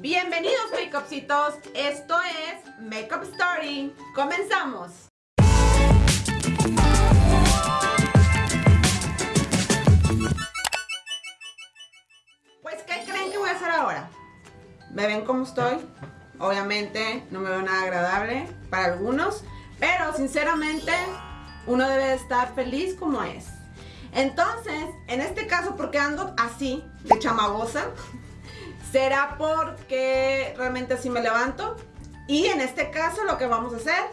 Bienvenidos makeupcitos, esto es Makeup Story. Comenzamos. Pues, ¿qué creen que voy a hacer ahora? ¿Me ven cómo estoy? Obviamente no me veo nada agradable para algunos, pero sinceramente uno debe estar feliz como es. Entonces, en este caso, porque ando así, de chamagosa, será porque realmente así me levanto. Y en este caso lo que vamos a hacer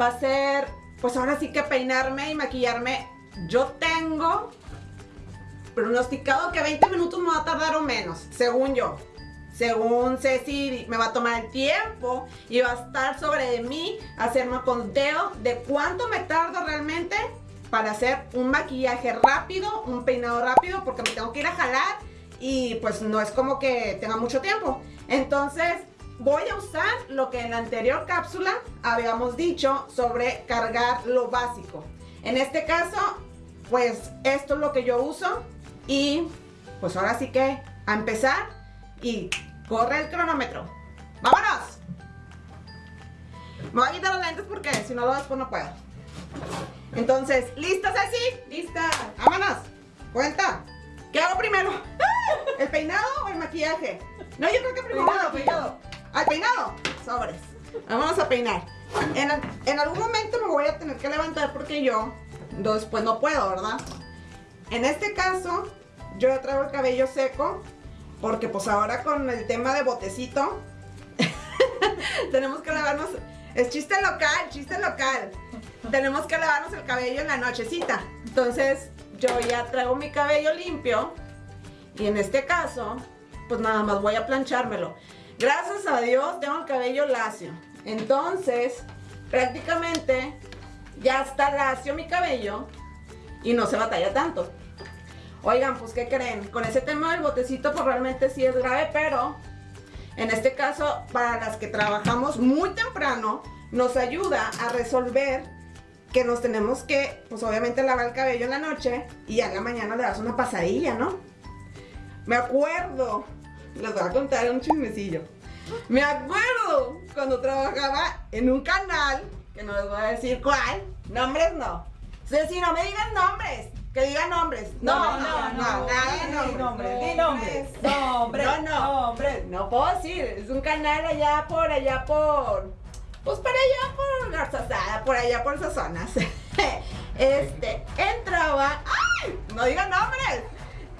va a ser, pues ahora sí que peinarme y maquillarme. Yo tengo pronosticado que 20 minutos me va a tardar o menos, según yo. Según Ceci, me va a tomar el tiempo y va a estar sobre de mí hacerme conteo de cuánto me tardo realmente para hacer un maquillaje rápido, un peinado rápido, porque me tengo que ir a jalar y pues no es como que tenga mucho tiempo. Entonces voy a usar lo que en la anterior cápsula habíamos dicho sobre cargar lo básico. En este caso, pues esto es lo que yo uso y pues ahora sí que a empezar y corre el cronómetro. ¡Vámonos! Me voy a quitar los lentes porque si no, después no puedo. Entonces, ¿listas así? ¡Lista! ¡Vámonos! Cuenta. ¿Qué hago primero? ¿El peinado o el maquillaje? No, yo creo que primero peinado, peinado. ¿Al peinado? Sobres. Vamos a peinar. En, en, algún momento me voy a tener que levantar porque yo después no puedo, ¿verdad? En este caso, yo ya traigo el cabello seco porque pues ahora con el tema de botecito tenemos que lavarnos... Es chiste local, chiste local. Tenemos que lavarnos el cabello en la nochecita. Entonces, yo ya traigo mi cabello limpio y en este caso, pues nada más voy a planchármelo. Gracias a Dios tengo el cabello lacio. Entonces, prácticamente ya está lacio mi cabello y no se batalla tanto. Oigan, pues ¿qué creen? Con ese tema del botecito pues realmente sí es grave, pero en este caso para las que trabajamos muy temprano nos ayuda a resolver que nos tenemos que, pues obviamente lavar el cabello en la noche y a la mañana le das una pasadilla, ¿no? Me acuerdo, les voy a contar un chismecillo. Me acuerdo cuando trabajaba en un canal, que no les voy a decir cuál, nombres no. Si no me digan nombres, que digan nombres. No, no, no, no, nada de nombres. Di nombres. Nombres. No, no. Nombres. No puedo decir, es un canal allá por, allá por, pues para allá por Garzazada, por allá por esas zonas. Este, entraba, ¡ay! No digan nombres.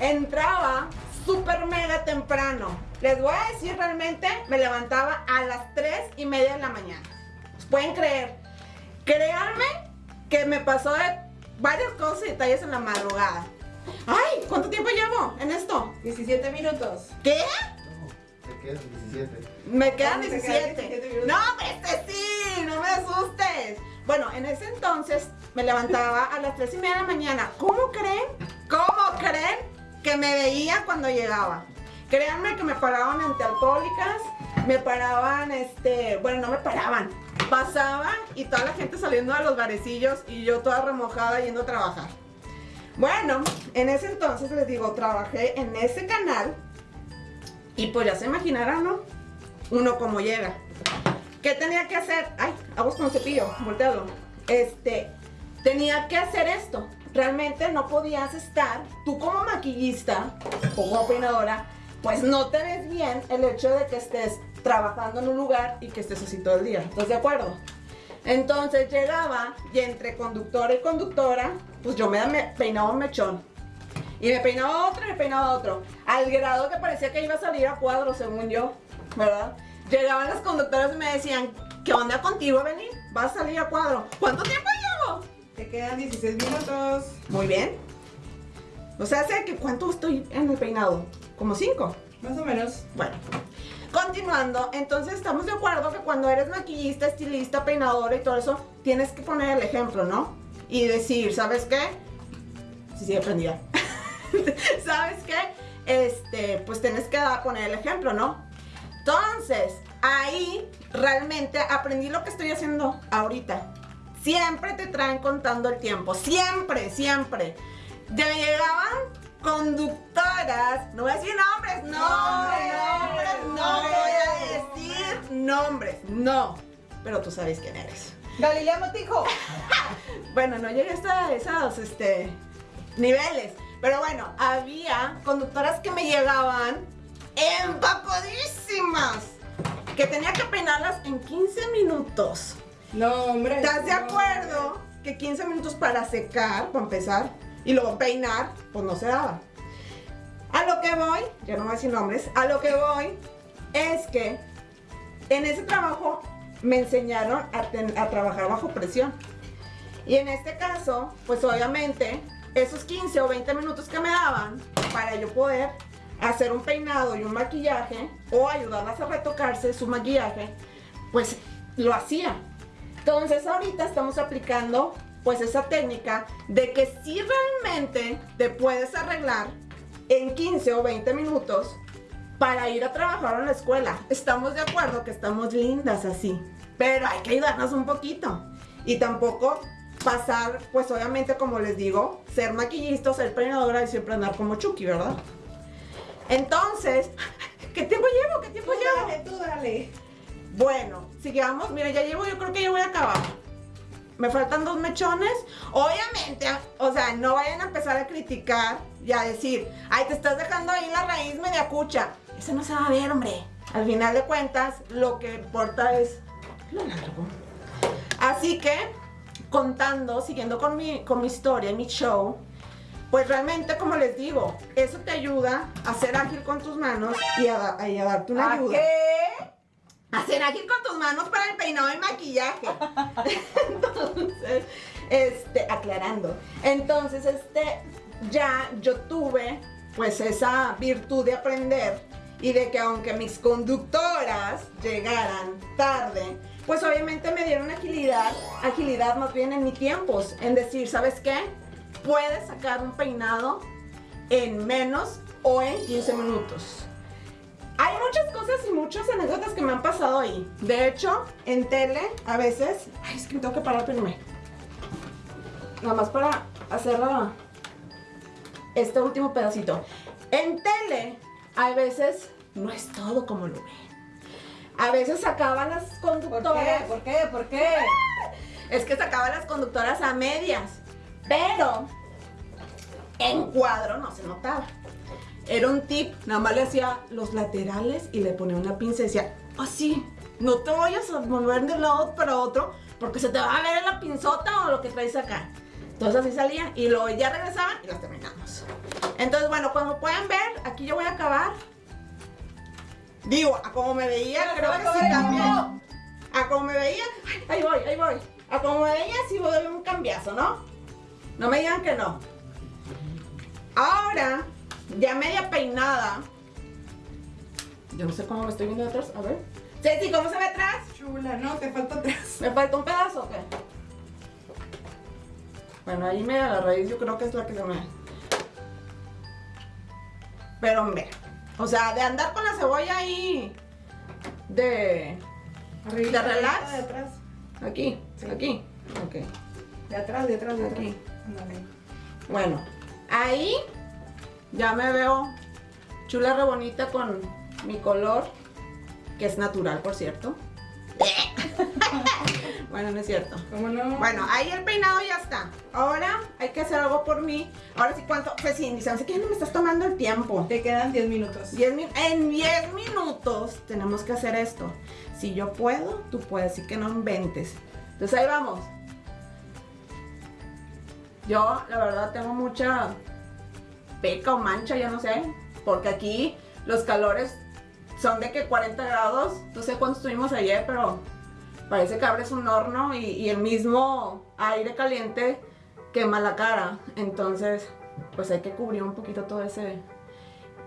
Entraba súper mega temprano. Les voy a decir realmente, me levantaba a las 3 y media de la mañana. ¿Pueden creer? Créanme que me pasó de varias cosas y detalles en la madrugada. ¡Ay! ¿Cuánto tiempo llevo en esto? 17 minutos. ¿Qué? Te quedan 17. Me quedan 17. no, este sí, no me asustes. Bueno, en ese entonces me levantaba a las 3 y media de la mañana. ¿Cómo creen? ¿Cómo creen me veía cuando llegaba. Créanme que me paraban alcohólicas, me paraban, este, bueno, no me paraban, pasaban y toda la gente saliendo de los barecillos y yo toda remojada yendo a trabajar. Bueno, en ese entonces les digo, trabajé en ese canal y pues ya se imaginarán, ¿no? Uno como llega. ¿Qué tenía que hacer? Ay, hago con cepillo, volteado. Este, tenía que hacer esto realmente no podías estar, tú como maquillista, como peinadora, pues no te ves bien el hecho de que estés trabajando en un lugar y que estés así todo el día. ¿Estás de acuerdo? Entonces llegaba y entre conductora y conductora, pues yo me peinaba un mechón. Y me peinaba otro y me peinaba otro. Al grado que parecía que iba a salir a cuadro, según yo, ¿verdad? Llegaban las conductoras y me decían, ¿qué onda contigo, venir? ¿Vas a salir a cuadro? ¿Cuánto tiempo llevo? Te quedan 16 minutos. Muy bien. O sea, sé que cuánto estoy en el peinado. ¿Como 5? Más o menos. Bueno. Continuando, entonces estamos de acuerdo que cuando eres maquillista, estilista, peinadora y todo eso, tienes que poner el ejemplo, ¿no? Y decir, ¿sabes qué? Sí, sí, aprendida. ¿Sabes qué? Este, pues tienes que poner el ejemplo, ¿no? Entonces, ahí realmente aprendí lo que estoy haciendo ahorita. Siempre te traen contando el tiempo. Siempre, siempre. Ya llegaban conductoras. No voy a decir nombres. No, nombres, no, no voy nombres, no. Pero tú sabes quién eres. Galilea Motijo. Bueno, no llegué hasta esos este, niveles. Pero bueno, había conductoras que me llegaban empacodísimas. Que tenía que peinarlas en 15 minutos. No, hombre. ¿Estás de acuerdo que 15 minutos para secar, para empezar, y luego peinar, pues no se daba? A lo que voy, ya no voy a decir nombres, a lo que voy es que en ese trabajo me enseñaron a, ten- a trabajar bajo presión. Y en este caso, pues obviamente, esos 15 o 20 minutos que me daban para yo poder hacer un peinado y un maquillaje o ayudarlas a retocarse su maquillaje, pues lo hacía. Entonces ahorita estamos aplicando pues esa técnica de que si realmente te puedes arreglar en 15 o 20 minutos para ir a trabajar a la escuela. Estamos de acuerdo que estamos lindas así, pero hay que ayudarnos un poquito. Y tampoco pasar, pues obviamente como les digo, ser maquillista, ser peinadora y siempre andar como Chucky, ¿verdad? Entonces, ¿qué tiempo llevo? ¿Qué tiempo Tú llevo? dale, tú dale. Bueno, sigamos. Mira, ya llevo, yo creo que ya voy a acabar. Me faltan dos mechones. Obviamente, o sea, no vayan a empezar a criticar y a decir, ay, te estás dejando ahí la raíz media cucha. Eso no se va a ver, hombre. Al final de cuentas, lo que importa es lo largo. Así que, contando, siguiendo con mi, con mi historia, mi show, pues realmente, como les digo, eso te ayuda a ser ágil con tus manos y a, y a darte una ¿A ayuda. qué? Hacer ágil con tus manos para el peinado y maquillaje. Entonces, este, aclarando. Entonces, este, ya yo tuve pues esa virtud de aprender y de que aunque mis conductoras llegaran tarde, pues obviamente me dieron agilidad, agilidad más bien en mis tiempos, en decir, ¿sabes qué? Puedes sacar un peinado en menos o en 15 minutos. Hay muchas cosas y muchas anécdotas que me han pasado ahí. De hecho, en tele, a veces. Ay, es que me tengo que parar primero. Nada más para hacer la- este último pedacito. En tele, a veces no es todo como lo ven. A veces sacaban las ¿Por conductoras. qué? ¿Por qué? ¿Por qué? Es que sacaba las conductoras a medias. Pero en cuadro no se notaba. Era un tip, nada más le hacía los laterales y le ponía una pinza y decía, así, no te vayas a mover de un lado para otro porque se te va a ver la pinzota o lo que traes acá. Entonces así salía y luego ya regresaban y las terminamos. Entonces, bueno, como pueden ver, aquí yo voy a acabar. Digo, a como me veía, creo que sí también. A como me veía, ahí voy, ahí voy. A como me veía, sí voy a dar un cambiazo, ¿no? No me digan que no. Ahora, ya media peinada. Yo no sé cómo me estoy viendo de atrás. A ver. Ceci, ¿cómo se ve atrás? Chula, no, te falta atrás. ¿Me falta un pedazo o qué? Bueno, ahí media la raíz yo creo que es la que se me... Pero hombre, o sea, de andar con la cebolla ahí de... Arriba, ¿De relax? De atrás. Aquí, aquí. Ok, De atrás, de atrás, de atrás. aquí. Bueno, ahí ya me veo chula re bonita con mi color, que es natural, por cierto. bueno, no es cierto. ¿Cómo no? Bueno, ahí el peinado ya está. Ahora hay que hacer algo por mí. Ahora sí, ¿cuánto? Pues sí, dice, no sé qué, no me estás tomando el tiempo. Te quedan 10 minutos. Diez min- en 10 minutos tenemos que hacer esto. Si yo puedo, tú puedes, así que no inventes. Entonces ahí vamos. Yo, la verdad, tengo mucha peca o mancha, ya no sé. Porque aquí los calores son de que 40 grados. No sé cuánto estuvimos ayer, pero parece que abres un horno y, el mismo aire caliente quema la cara. Entonces, pues hay que cubrir un poquito todo ese,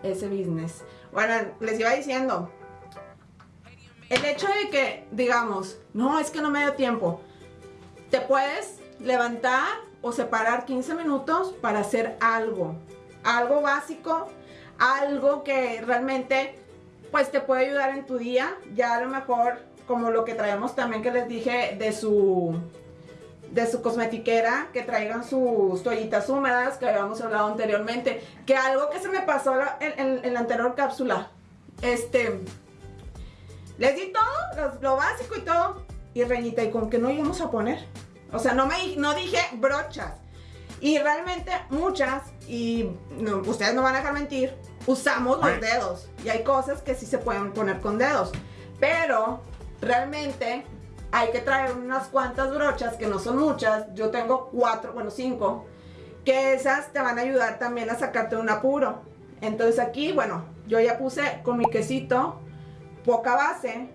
ese business. Bueno, les iba diciendo, el hecho de que digamos, no, es que no me dio tiempo, te puedes levantar o separar 15 minutos para hacer algo, algo básico, algo que realmente pues te puede ayudar en tu día, ya a lo mejor como lo que traemos también que les dije de su de su cosmetiquera, que traigan sus toallitas húmedas, que habíamos hablado anteriormente, que algo que se me pasó en, la anterior cápsula, este, Les di todo, lo básico y todo. Y Reñita, ¿y con qué no íbamos a poner? O sea, no, me, no dije brochas. Y realmente muchas, y no, ustedes no van a dejar mentir, usamos los dedos. Y hay cosas que sí se pueden poner con dedos. Pero realmente hay que traer unas cuantas brochas, que no son muchas. Yo tengo cuatro, bueno, cinco. Que esas te van a ayudar también a sacarte un apuro. Entonces aquí, bueno, yo ya puse con mi quesito poca base,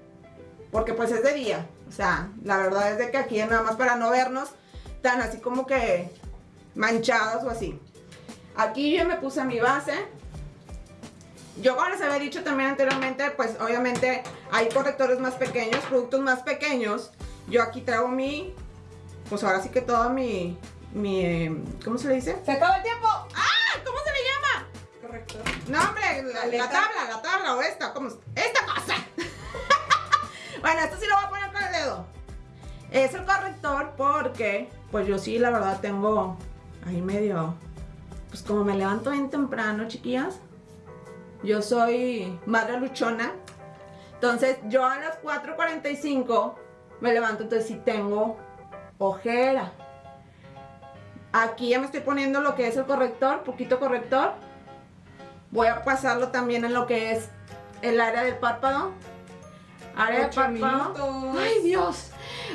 porque pues es de día. O sea, la verdad es de que aquí nada más para no vernos tan así como que manchados o así. Aquí yo me puse mi base. Yo como les había dicho también anteriormente, pues obviamente hay correctores más pequeños, productos más pequeños. Yo aquí traigo mi, pues ahora sí que todo mi, mi, eh, ¿cómo se le dice? ¡Se acaba el tiempo! ¡Ah! ¿Cómo se le llama? Correcto. No, hombre, la, la tabla, la tabla o esta, ¿cómo? es? ¡Esta cosa! bueno, esto sí lo voy a poner con el dedo. Es el corrector porque, pues yo sí, la verdad, tengo ahí medio, pues como me levanto bien temprano, chiquillas. Yo soy madre luchona. Entonces, yo a las 4.45 me levanto, entonces sí tengo ojera. Aquí ya me estoy poniendo lo que es el corrector, poquito corrector. Voy a pasarlo también en lo que es el área del párpado. Área del párpado. minutos. Ay, Dios.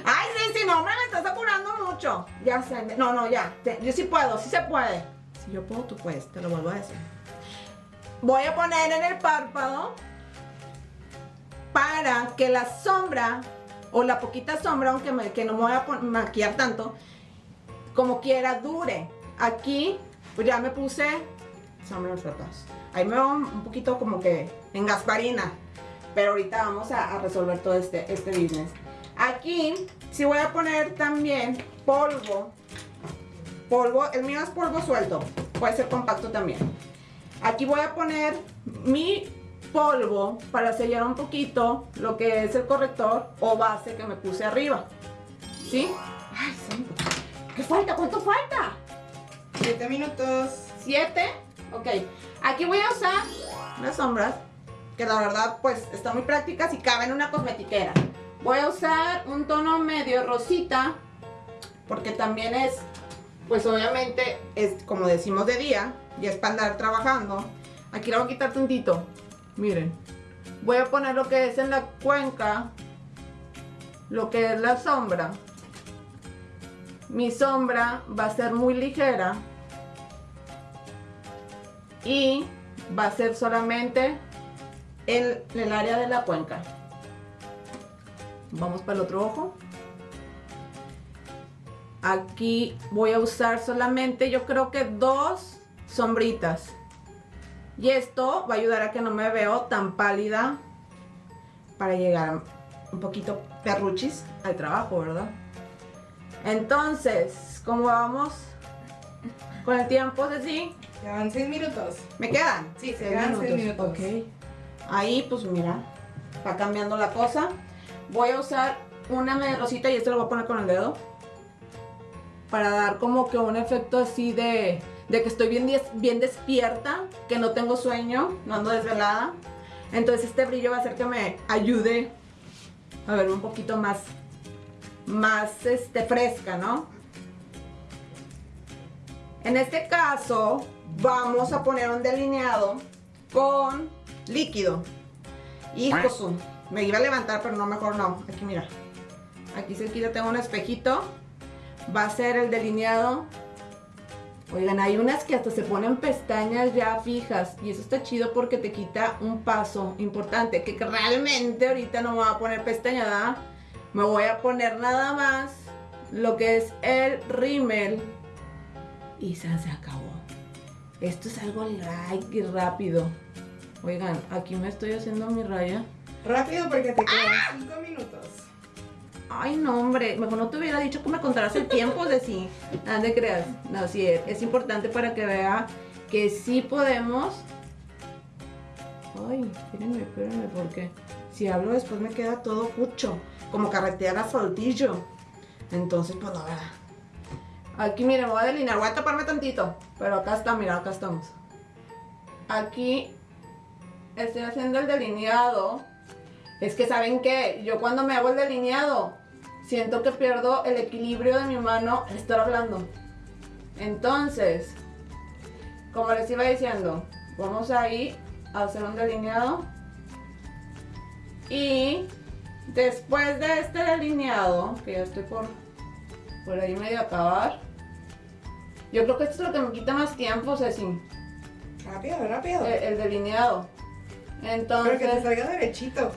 Ay, sí, sí, no, hombre, me estás apurando mucho. Ya sé. No, no, ya. Yo sí puedo, sí se puede. Si yo puedo, tú puedes, te lo vuelvo a decir. Voy a poner en el párpado para que la sombra o la poquita sombra, aunque me- que no me voy a maquillar tanto, como quiera dure. Aquí, pues ya me puse sombra párpados. Ahí me un un poquito como que en gasparina. Pero ahorita vamos a, a resolver todo este, este business. Aquí sí voy a poner también polvo. Polvo, el mío es polvo suelto. Puede ser compacto también. Aquí voy a poner mi polvo para sellar un poquito lo que es el corrector o base que me puse arriba. ¿Sí? Ay, santo. ¿Qué falta? ¿Cuánto falta? Siete minutos. 7. Ok. Aquí voy a usar unas sombras que la verdad pues están muy prácticas y caben en una cosmetiquera. Voy a usar un tono medio rosita porque también es pues obviamente es como decimos de día y es para andar trabajando. Aquí le voy a quitar tantito. Miren. Voy a poner lo que es en la cuenca lo que es la sombra. Mi sombra va a ser muy ligera y va a ser solamente en el área de la cuenca. Vamos para el otro ojo. Aquí voy a usar solamente yo creo que dos sombritas. Y esto va a ayudar a que no me veo tan pálida para llegar un poquito perruchis al trabajo, ¿verdad? Entonces, ¿cómo vamos con el tiempo, Ceci? Van seis minutos. ¿Me quedan? Sí, se quedan seis minutos. Ok. Ahí, pues mira, va cambiando la cosa. Voy a usar una media rosita y esto lo voy a poner con el dedo. Para dar como que un efecto así de, de que estoy bien, bien despierta, que no tengo sueño, no ando desvelada. Entonces este brillo va a hacer que me ayude a ver un poquito más, más este, fresca, ¿no? En este caso, vamos a poner un delineado con líquido. Hijo su, me iba a levantar, pero no, mejor no. Aquí mira. Aquí cerquita tengo un espejito. Va a ser el delineado. Oigan, hay unas que hasta se ponen pestañas ya fijas. Y eso está chido porque te quita un paso importante. Que realmente ahorita no me voy a poner pestaña, ¿verdad? Me voy a poner nada más lo que es el rímel y se acabó. Esto es algo light y rápido. Oigan, aquí me estoy haciendo mi raya. Rápido porque te quedan cinco minutos. Ay, no, hombre, mejor no te hubiera dicho que me contaras el tiempo de sí. Creas. No, sí, es, es importante para que vea que sí podemos. Ay, espérenme, espérenme, porque si hablo después me queda todo cucho, como carretera asfaltillo. Entonces, pues la verdad. Aquí, miren, voy a delinear, voy a taparme tantito, pero acá está, mira, acá estamos. Aquí estoy haciendo el delineado Es que saben que yo cuando me hago el delineado, siento que pierdo el equilibrio de mi mano al estar hablando. Entonces, como les iba diciendo, vamos a ir a hacer un delineado. Y después de este delineado, que ya estoy por, por ahí medio acabar, yo creo que esto es lo que me quita más tiempo, Ceci. Rápido, rápido. El, el delineado. Entonces, Pero que te salga derechito.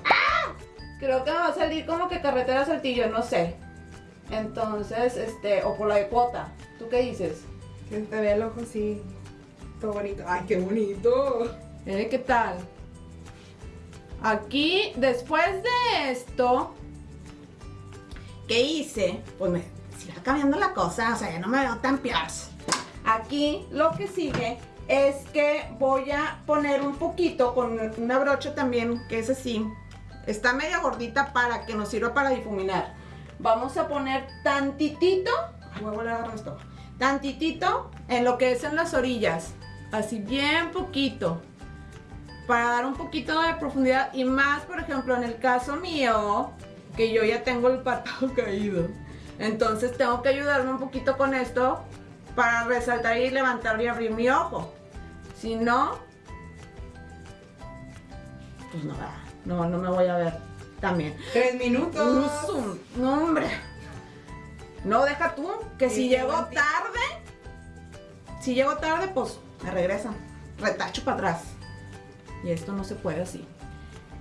Creo que me va a salir como que carretera saltillo, no sé. Entonces, este, o por la de cuota. ¿Tú qué dices? Que te vea el ojo así. Todo bonito. Ay, qué bonito. Eh, ¿Qué tal? Aquí, después de esto, ¿qué hice? Pues me va cambiando la cosa, o sea, ya no me veo tan peor. Aquí lo que sigue es que voy a poner un poquito con una brocha también, que es así. Está media gordita para que nos sirva para difuminar. Vamos a poner tantitito, voy a volver a agarrar esto, tantitito en lo que es en las orillas, así bien poquito para dar un poquito de profundidad y más, por ejemplo, en el caso mío, que yo ya tengo el párpado caído. Entonces tengo que ayudarme un poquito con esto para resaltar y levantar y abrir mi ojo. Si no, pues no, no, no me voy a ver también. Tres minutos. Zoom. No, hombre. No, deja tú, que si llego tarde, si llego tarde, pues me regresan. Retacho para atrás. Y esto no se puede así.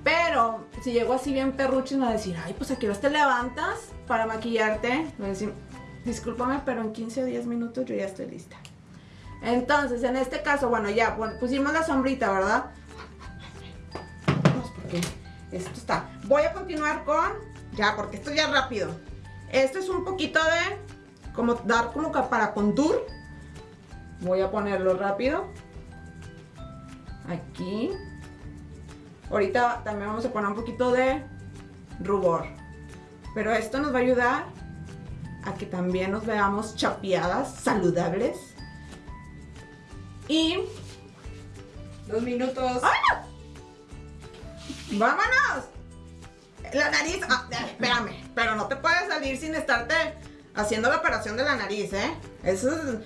Pero si llego así bien perrucho, me va a decir, ay, pues a qué te levantas para maquillarte. Voy a decir, discúlpame, pero en 15 o 10 minutos yo ya estoy lista. Entonces, en este caso, bueno, ya pusimos la sombrita, ¿verdad? Esto está. Voy a continuar con, ya, porque esto ya es rápido. Esto es un poquito de, como dar como para contour. Voy a ponerlo rápido. Aquí. Ahorita también vamos a poner un poquito de rubor. Pero esto nos va a ayudar a que también nos veamos chapeadas, saludables. Y Dos minutos. ¡Vámonos! La nariz. ah, eh, espérame, pero no te puedes salir sin estarte haciendo la operación de la nariz, ¿eh? Eso es.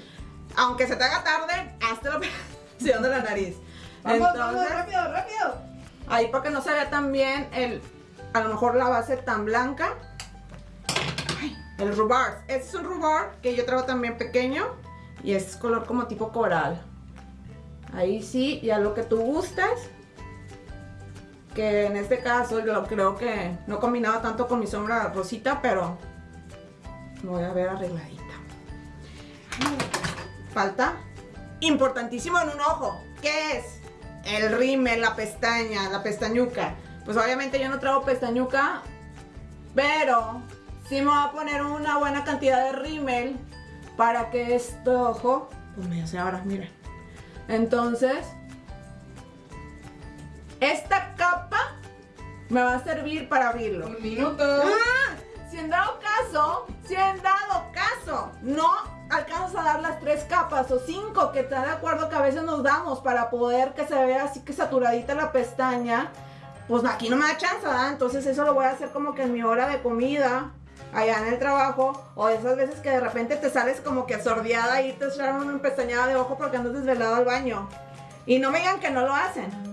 Aunque se te haga tarde, hazte la operación de la nariz. Vamos, vamos, rápido, rápido. ahí para que no se vea tan bien el. A lo mejor la base tan blanca. Ay, el rubor. Este es un rubor que yo traigo también pequeño. Y es color como tipo coral. Ahí sí, ya lo que tú gustes que en este caso yo creo que no combinaba tanto con mi sombra rosita, pero me voy a ver arregladita. Falta importantísimo en un ojo, ¿qué es? El rímel, la pestaña, la pestañuca. Pues obviamente yo no traigo pestañuca, pero sí me voy a poner una buena cantidad de rímel para que este ojo, pues me se abra, miren. Entonces, esta capa me va a servir para abrirlo. Un minuto. Ah, si en dado caso, si en dado caso, no alcanzas a dar las tres capas o cinco que está de acuerdo que a veces nos damos para poder que se vea así que saturadita la pestaña, pues aquí no me da chance, ¿verdad? Entonces eso lo voy a hacer como que en mi hora de comida, allá en el trabajo, o esas veces que de repente te sales como que sordeada y te echar una pestañada de ojo porque andas desvelado al baño. Y no me digan que no lo hacen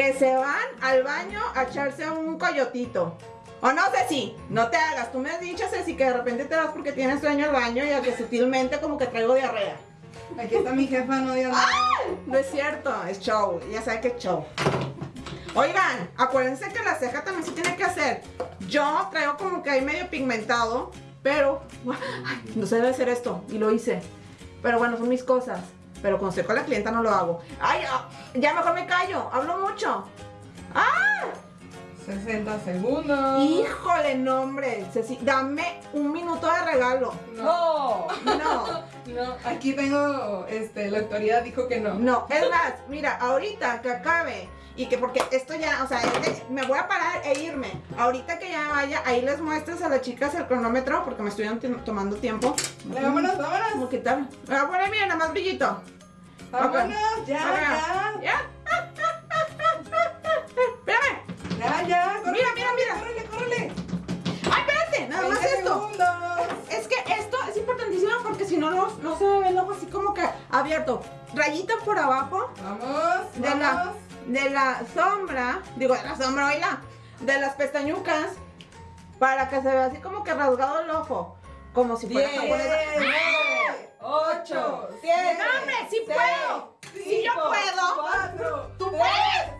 que se van al baño a echarse un coyotito. O no sé si, no te hagas. Tú me has dicho, Ceci, que de repente te vas porque tienes sueño al baño y a que sutilmente como que traigo diarrea. Aquí está mi jefa, no digas. No es cierto, es show. Ya sabe que es show. Oigan, acuérdense que la ceja también se tiene que hacer. Yo traigo como que ahí medio pigmentado, pero ay, no se debe hacer esto. Y lo hice. Pero bueno, son mis cosas. Pero cuando estoy con la clienta no lo hago. Ay, ah, ya mejor me callo. Hablo mucho. ¡Ah! 60 segundos. Híjole, no, hombre. Ceci, dame un minuto de regalo. No. No, No, aquí tengo, este, la autoridad dijo que no. no. Es más, mira, ahorita que acabe y que porque esto ya, o sea, es de- me voy a parar e irme. Ahorita que ya vaya, ahí les muestras a las chicas el cronómetro porque me estuvieron tomando tiempo. Vámonos, vámonos. ¿Cómo que tal? Me voy a poner, mira, nada más brillito. Vámonos, ya. Ya, ya, abierto. Rayita por abajo Vamos, de la, vamos. de la sombra, digo de la sombra, oíla, de las pestañucas, para que se vea así como que rasgado el ojo, como si fuera Diez, japonesa. nueve, ocho, siete, ¡No, hombre, sí seis, puedo! ¡Sí yo puedo! Cuatro, ¡Tú puedes!